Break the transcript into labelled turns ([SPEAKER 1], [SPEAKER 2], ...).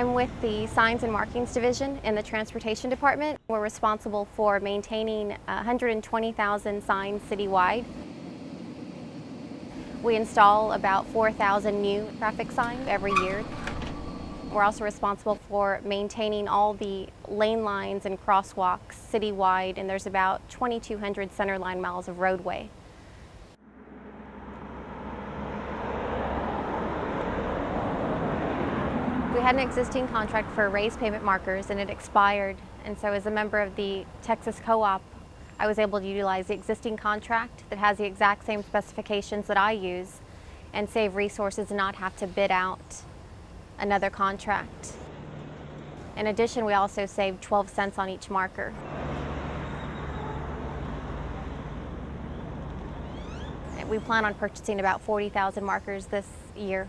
[SPEAKER 1] I'm with the Signs and Markings Division in the Transportation Department. We're responsible for maintaining 120,000 signs citywide. We install about 4,000 new traffic signs every year. We're also responsible for maintaining all the lane lines and crosswalks citywide, and there's about 2,200 centerline miles of roadway. We had an existing contract for raised pavement markers and it expired. And so as a member of the Texas Co-op, I was able to utilize the existing contract that has the exact same specifications that I use and save resources and not have to bid out another contract. In addition, we also saved 12 cents on each marker. We plan on purchasing about 40,000 markers this year.